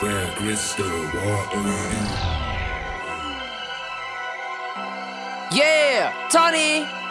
Where crystal water. Yeah, Tony.